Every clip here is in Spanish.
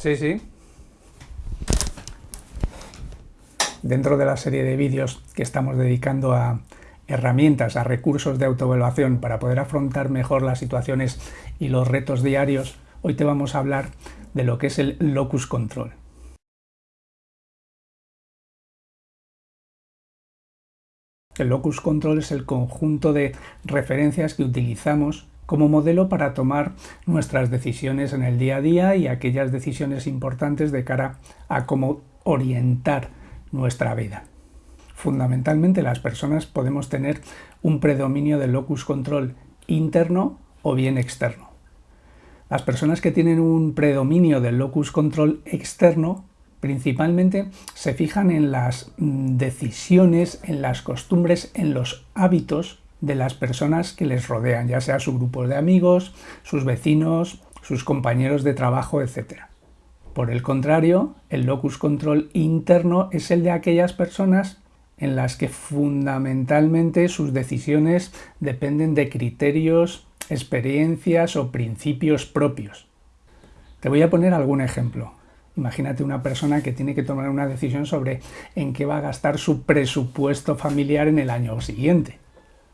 Sí, sí. Dentro de la serie de vídeos que estamos dedicando a herramientas, a recursos de autoevaluación para poder afrontar mejor las situaciones y los retos diarios, hoy te vamos a hablar de lo que es el locus control. El locus control es el conjunto de referencias que utilizamos como modelo para tomar nuestras decisiones en el día a día y aquellas decisiones importantes de cara a cómo orientar nuestra vida. Fundamentalmente las personas podemos tener un predominio del locus control interno o bien externo. Las personas que tienen un predominio del locus control externo principalmente se fijan en las mm, decisiones, en las costumbres, en los hábitos de las personas que les rodean, ya sea su grupo de amigos, sus vecinos, sus compañeros de trabajo, etc. Por el contrario, el locus control interno es el de aquellas personas en las que fundamentalmente sus decisiones dependen de criterios, experiencias o principios propios. Te voy a poner algún ejemplo. Imagínate una persona que tiene que tomar una decisión sobre en qué va a gastar su presupuesto familiar en el año siguiente.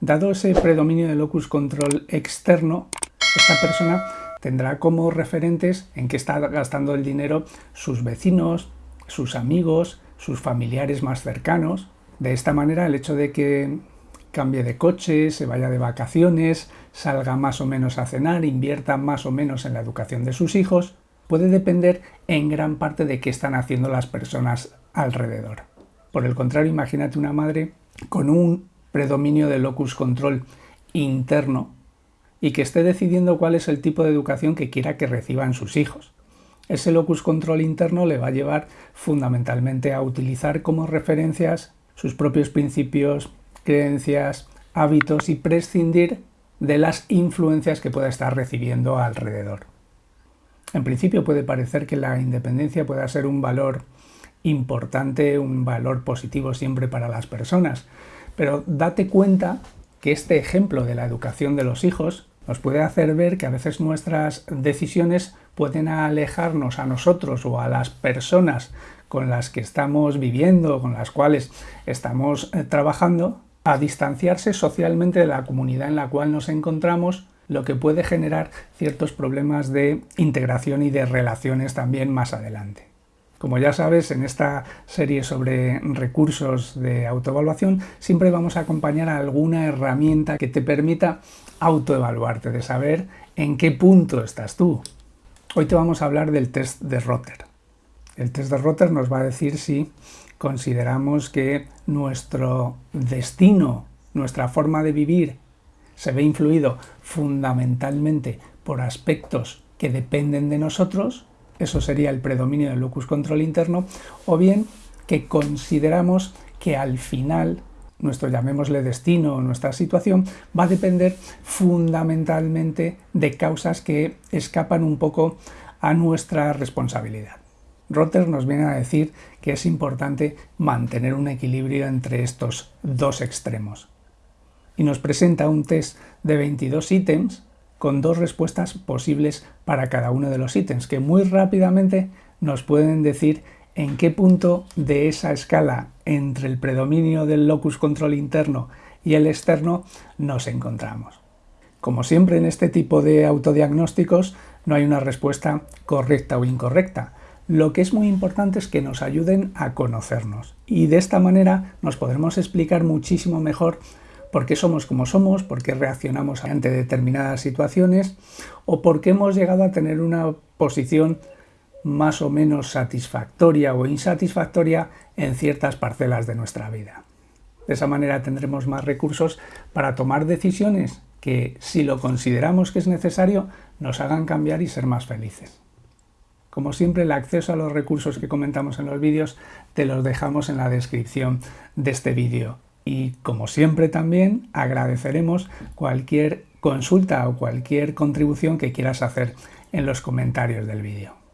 Dado ese predominio de locus control externo, esta persona tendrá como referentes en qué está gastando el dinero sus vecinos, sus amigos, sus familiares más cercanos. De esta manera, el hecho de que cambie de coche, se vaya de vacaciones, salga más o menos a cenar, invierta más o menos en la educación de sus hijos, puede depender en gran parte de qué están haciendo las personas alrededor. Por el contrario, imagínate una madre con un predominio del locus control interno y que esté decidiendo cuál es el tipo de educación que quiera que reciban sus hijos. Ese locus control interno le va a llevar fundamentalmente a utilizar como referencias sus propios principios, creencias, hábitos y prescindir de las influencias que pueda estar recibiendo alrededor. En principio puede parecer que la independencia pueda ser un valor importante, un valor positivo siempre para las personas, pero date cuenta que este ejemplo de la educación de los hijos nos puede hacer ver que a veces nuestras decisiones pueden alejarnos a nosotros o a las personas con las que estamos viviendo, con las cuales estamos eh, trabajando, a distanciarse socialmente de la comunidad en la cual nos encontramos, lo que puede generar ciertos problemas de integración y de relaciones también más adelante. Como ya sabes, en esta serie sobre recursos de autoevaluación siempre vamos a acompañar a alguna herramienta que te permita autoevaluarte, de saber en qué punto estás tú. Hoy te vamos a hablar del test de Rotter. El test de Rotter nos va a decir si consideramos que nuestro destino, nuestra forma de vivir, se ve influido fundamentalmente por aspectos que dependen de nosotros eso sería el predominio del locus control interno, o bien que consideramos que al final nuestro llamémosle destino o nuestra situación va a depender fundamentalmente de causas que escapan un poco a nuestra responsabilidad. Rotter nos viene a decir que es importante mantener un equilibrio entre estos dos extremos. Y nos presenta un test de 22 ítems con dos respuestas posibles para cada uno de los ítems, que muy rápidamente nos pueden decir en qué punto de esa escala entre el predominio del locus control interno y el externo nos encontramos. Como siempre en este tipo de autodiagnósticos no hay una respuesta correcta o incorrecta. Lo que es muy importante es que nos ayuden a conocernos y de esta manera nos podremos explicar muchísimo mejor por qué somos como somos, por qué reaccionamos ante determinadas situaciones o por qué hemos llegado a tener una posición más o menos satisfactoria o insatisfactoria en ciertas parcelas de nuestra vida. De esa manera tendremos más recursos para tomar decisiones que, si lo consideramos que es necesario, nos hagan cambiar y ser más felices. Como siempre, el acceso a los recursos que comentamos en los vídeos te los dejamos en la descripción de este vídeo. Y como siempre también agradeceremos cualquier consulta o cualquier contribución que quieras hacer en los comentarios del vídeo.